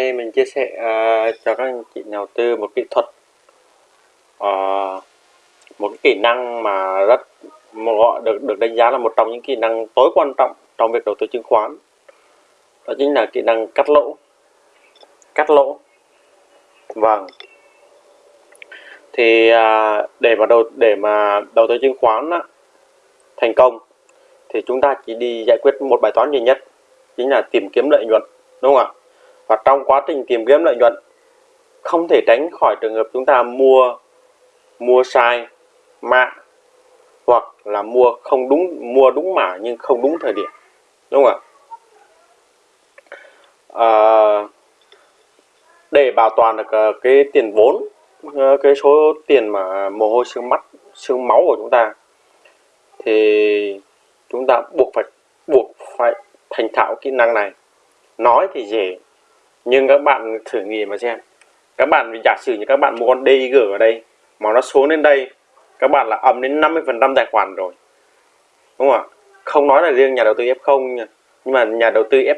nay mình chia sẻ uh, cho các anh chị nhà đầu tư một kỹ thuật uh, một kỹ năng mà rất một gọi được được đánh giá là một trong những kỹ năng tối quan trọng trong việc đầu tư chứng khoán. Đó chính là kỹ năng cắt lỗ. Cắt lỗ. Vâng. Thì uh, để mà đầu để mà đầu tư chứng khoán á, thành công thì chúng ta chỉ đi giải quyết một bài toán duy nhất chính là tìm kiếm lợi nhuận đúng không ạ? Và trong quá trình tìm kiếm lợi nhuận không thể tránh khỏi trường hợp chúng ta mua mua sai mã hoặc là mua không đúng mua đúng mã nhưng không đúng thời điểm. Đúng không ạ? À, để bảo toàn được à, cái tiền vốn à, cái số tiền mà mồ hôi xương mắt xương máu của chúng ta thì chúng ta buộc phải buộc phải thành thạo kỹ năng này. Nói thì dễ nhưng các bạn thử nghĩ mà xem. Các bạn giả sử như các bạn mua con DIG ở đây, mà nó xuống đến đây, các bạn là ấm đến 50 phần trăm tài khoản rồi. Đúng không ạ? Không nói là riêng nhà đầu tư F0 nha. Nhưng mà nhà đầu tư F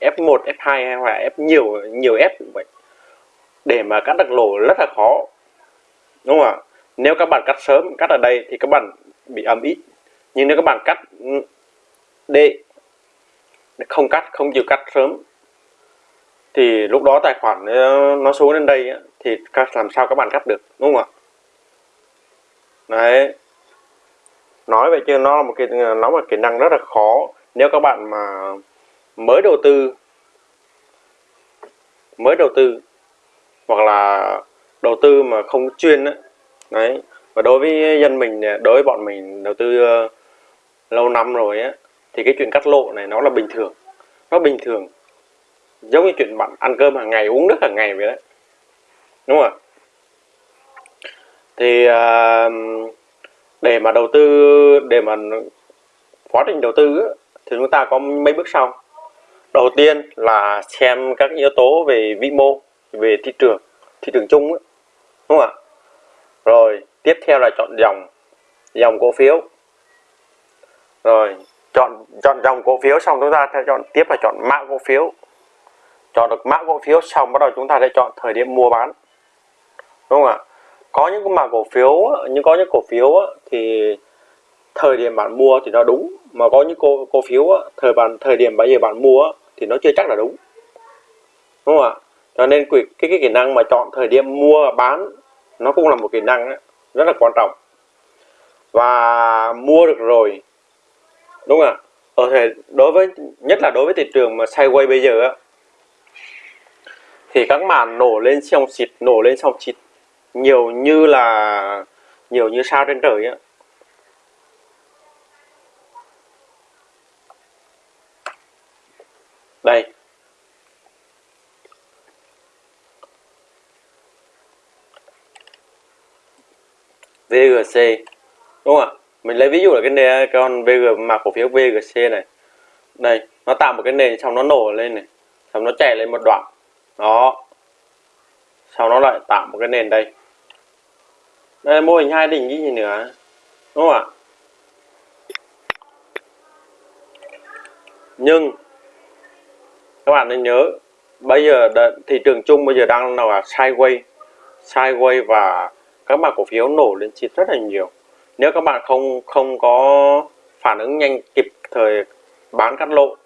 F1 F2 hay là F nhiều nhiều F cũng vậy. Để mà cắt được lỗ rất là khó. Đúng không ạ? Nếu các bạn cắt sớm, cắt ở đây thì các bạn bị ấm ít. Nhưng nếu các bạn cắt ừ, D không cắt, không chịu cắt sớm thì lúc đó tài khoản ờ, nó xuống đến đây thì làm sao các bạn cắt được đúng không ạ? Đấy. Nói vậy chứ nó là một cái ờ, nó một kỹ năng rất là khó. Nếu các bạn mà mới đầu tư mới đầu tư hoặc là đầu tư mà không chuyên đấy, đấy. và đối với dân mình đối với bọn mình đầu tư uh, lâu năm rồi á thì cái chuyện cắt lộ này nó là bình thường. Nó bình thường giống như chuyện bạn ăn cơm hàng ngày uống nước hàng ngày vậy đấy. Đúng không ạ? Thì uh, để mà đầu tư để mà quá trình đầu tư thì chúng ta có mấy bước sau. Đầu tiên là xem các yếu tố về vĩ mô về thị trường thị trường chung đúng không ạ? Rồi tiếp theo là chọn dòng dòng cổ phiếu. Rồi chọn chọn dòng cổ phiếu xong chúng ta sẽ chọn tiếp là chọn mã cổ phiếu chọn được mã cổ phiếu xong bắt đầu chúng ta sẽ chọn thời điểm mua bán. Đúng không ạ? Có những cái mã cổ phiếu nhưng có những cổ phiếu thì thời điểm bạn mua thì nó đúng mà có những cổ, cổ phiếu thời bạn thời điểm bây giờ bạn mua thì nó chưa chắc là đúng. Đúng không ạ? Cho nên cái, cái, cái kỹ năng mà chọn thời điểm mua và bán nó cũng là một kỹ năng rất là quan trọng. Và mua được rồi đúng không ạ? Ở thể đối với nhất là đối với thị trường mà sideways bây giờ á thì các màn nổ lên xong xịt, nổ lên xong xịt, nhiều như là, nhiều như sao trên trời á. Đây. VGC đúng không ạ? Mình lấy ví dụ là cái nền con VG mà cổ phiếu VGC này. Đây, nó tạo một cái nền xong nó nổ lên này. Xong nó chạy lên một đoạn đó. Sau nó lại tạo một cái nền đây. Đây, mô hình hai đỉnh như gì nữa đúng không ạ? Nhưng, các bạn nên nhớ, bây giờ thị trường chung bây giờ đang là sideways. Sideways và các bạn cổ phiếu nổ lên chít rất là nhiều. Nếu các bạn không không có phản ứng nhanh kịp thời bán cắt lỗ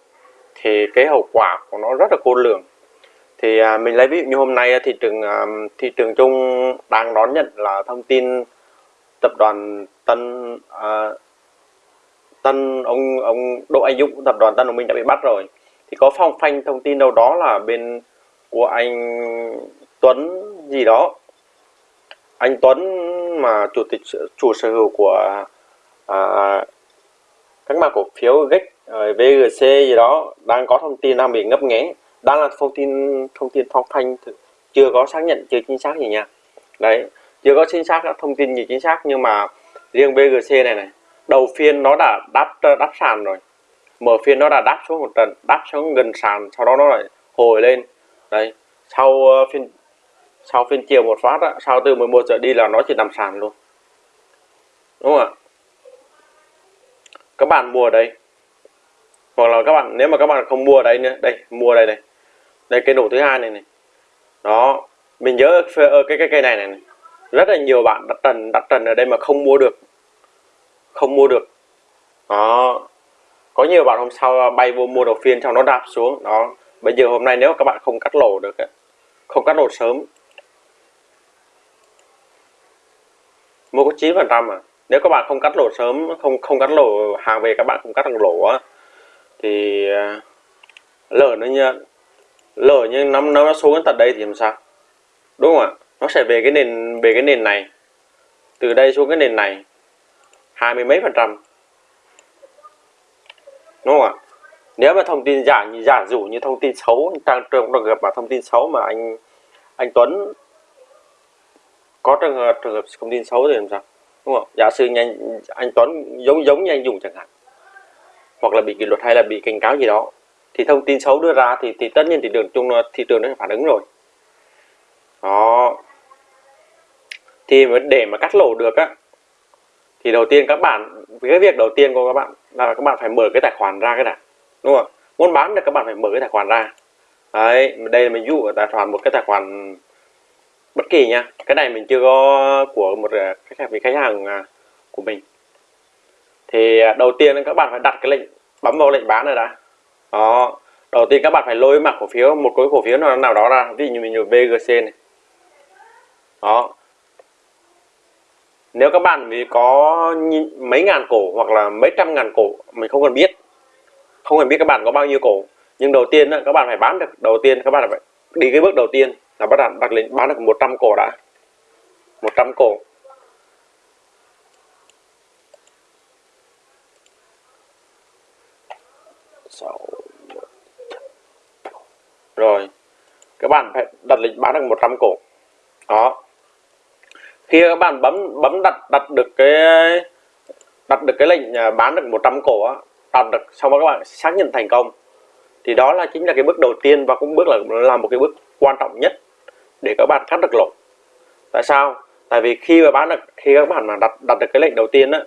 thì cái hậu quả của nó rất là khôn lường thì à, mình lấy ví dụ như hôm nay thị trường à, thị trường chung đang đón nhận là thông tin tập đoàn Tân à, Tân ông ông Đỗ Anh Dũng tập đoàn Tân Đồng Minh đã bị bắt rồi. Thì có phong phanh thông tin đâu đó là bên của anh Tuấn gì đó. Anh Tuấn mà chủ tịch chủ sở hữu của à, các mã cổ phiếu GEC à, VGC gì đó đang có thông tin đang bị ngấp nghé đang là thông tin thông tin phong thanh chưa có xác nhận chưa chính xác gì nha. Đấy chưa có chính xác thông tin gì chính xác nhưng mà riêng BGC này này đầu phiên nó đã đáp đáp sàn rồi. Mở phiên nó đã đáp xuống một trận đáp xuống gần sàn sau đó nó lại hồi lên. Đấy sau uh, phiên sau phiên chiều một phát á, sau từ 11 giờ đi là nó chỉ nằm sàn luôn. Đúng không ạ? Các bạn mua ở đây. Hoặc là các bạn nếu mà các bạn không mua ở đây nữa đây mua đây này đây cái nổ thứ hai này này. Đó, mình nhớ ở ờ, cái cái cây này này rất là nhiều bạn đặt trần đặt trần ở đây mà không mua được. Không mua được. Đó. Có nhiều bạn hôm sau bay vô mua đầu phiên trong nó đạp xuống. Đó. Bây giờ hôm nay nếu các bạn không cắt lỗ được không cắt lỗ sớm. Mua có 9 phần trăm à? Nếu các bạn không cắt lỗ sớm, không không cắt lỗ hàng về các bạn không cắt được lỗ thì ờ, lỡ nó nhận lỡ như nó nó xuống đến tận đây thì làm sao? Đúng không ạ? Nó sẽ về cái nền về cái nền này. Từ đây xuống cái nền này. hai mươi mấy phần trăm. Đúng không ạ? Nếu mà thông tin giả giả dụ như thông tin xấu trong trường hợp mà thông tin xấu mà anh anh Tuấn có trường hợp trường hợp thông tin xấu thì làm sao? Đúng không giả sử anh, anh Tuấn giống giống như anh dùng chẳng hạn hoặc là bị kỷ luật hay là bị cảnh cáo gì đó thì thông tin xấu đưa ra thì thì tất nhiên thị trường chung thị trường nó phản ứng rồi. Đó. Thì để mà cắt lỗ được á, thì đầu tiên các bạn, cái việc đầu tiên của các bạn là các bạn phải mở cái tài khoản ra cái đã đúng không? Muốn bán được các bạn phải mở cái tài khoản ra. Đấy, đây là mình dụ ở tài khoản, một cái tài khoản bất kỳ nha. Cái này mình chưa có của một à, khách hàng khách hàng à, của mình. Thì à, đầu tiên các bạn phải đặt cái lệnh, bấm vào lệnh bán này đã đó. Đầu tiên các bạn phải lôi mặt cổ phiếu, một cái cổ phiếu nào đó ra. Ví dụ như mình dùng bgc này. Đó. Nếu các bạn vì có mấy ngàn cổ hoặc là mấy trăm ngàn cổ, mình không cần biết. Không cần biết các bạn có bao nhiêu cổ. Nhưng đầu tiên các bạn phải bán được đầu tiên, các bạn phải đi cái bước đầu tiên là bắt đầu đặt lên, bán được 100 cổ đã. 100 cổ rồi các bạn phải đặt lịch bán được 100 cổ. Đó. Khi các bạn bấm bấm đặt đặt được cái đặt được cái lệnh à, bán được 100 cổ á đặt được xong đó các bạn xác nhận thành công. Thì đó là chính là cái bước đầu tiên và cũng bước là là một cái bước quan trọng nhất để các bạn cắt được lỗ. Tại sao? Tại vì khi mà bán được khi các bạn mà đặt đặt được cái lệnh đầu tiên á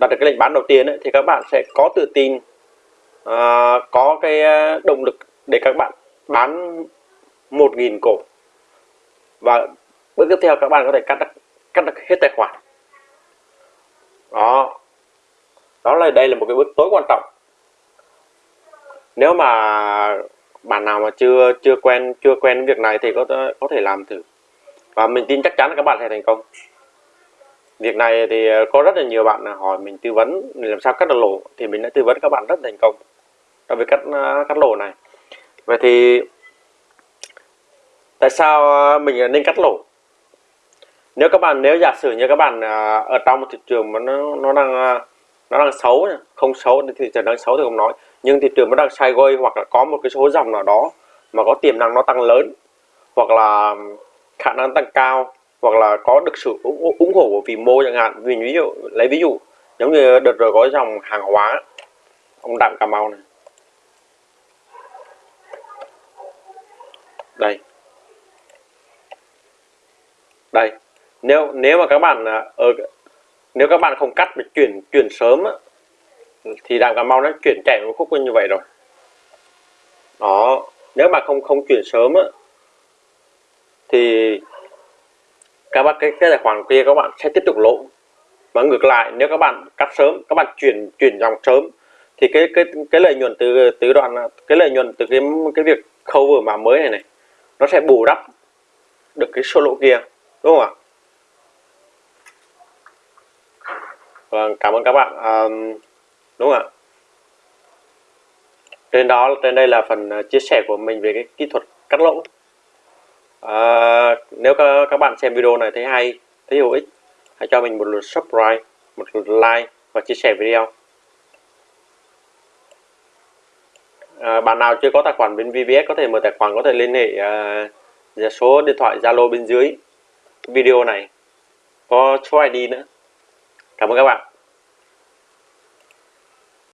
đặt được cái lệnh bán đầu tiên ấy, thì các bạn sẽ có tự tin uh, có cái à, động lực để các bạn bán 1.000 cổ. Và bước tiếp theo các bạn có thể cắt được, cắt được hết tài khoản. Đó. Đó là đây là một cái bước tối quan trọng. Nếu mà bạn nào mà chưa chưa quen chưa quen việc này thì có có thể làm thử. Và mình tin chắc chắn là các bạn sẽ thành công. Việc này thì có rất là nhiều bạn hỏi mình tư vấn làm sao cắt được lỗ thì mình đã tư vấn các bạn rất thành công. Trong việc cắt cắt lỗ này vậy thì tại sao ờ, mình nên cắt lỗ? Nếu các bạn nếu giả sử như các bạn ờ, ở trong một thị trường mà nó nó đang ờ, nó đang xấu không xấu thì thị trường đang xấu thì không nói. Nhưng thị trường nó đang sideways hoặc là có một cái số dòng nào đó mà có tiềm năng nó tăng lớn hoặc là khả năng tăng cao hoặc là có được sự ủng, ủng hộ của vì mô chẳng hạn. Vì ví dụ lấy ví dụ giống như đợt rồi có dòng hàng hóa ông đặng cà mau này. Đây. Đây. Nếu nếu mà các bạn à, ở nếu các bạn không cắt mà chuyển chuyển sớm á, thì đàm cà mau nó chuyển chạy một khúc như vậy rồi. Đó. Nếu mà không không chuyển sớm á, thì các bạn cái, cái tài khoản kia các bạn sẽ tiếp tục lỗ và ngược lại nếu các bạn cắt sớm các bạn chuyển chuyển dòng sớm thì cái cái cái lợi nhuận từ từ đoạn cái lợi nhuận từ cái cái việc khâu vừa mà mới này này nó sẽ bù đắp được cái solo lỗ kia đúng không ạ Vâng, cảm ơn các bạn. À, đúng không ạ? Trên đó, trên đây là phần à, chia sẻ của mình về cái kỹ thuật cắt lỗ. À, nếu các, các bạn xem video này thấy hay, thấy hữu ích, hãy cho mình một lượt subscribe, một lượt like và chia sẻ video. À, bạn nào chưa có tài khoản bên VBS có thể mở tài khoản có thể liên hệ à, số điện thoại Zalo bên dưới video này. Có số ID nữa. Cảm ơn các bạn.